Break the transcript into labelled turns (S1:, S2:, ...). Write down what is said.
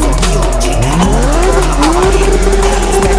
S1: 時を時間を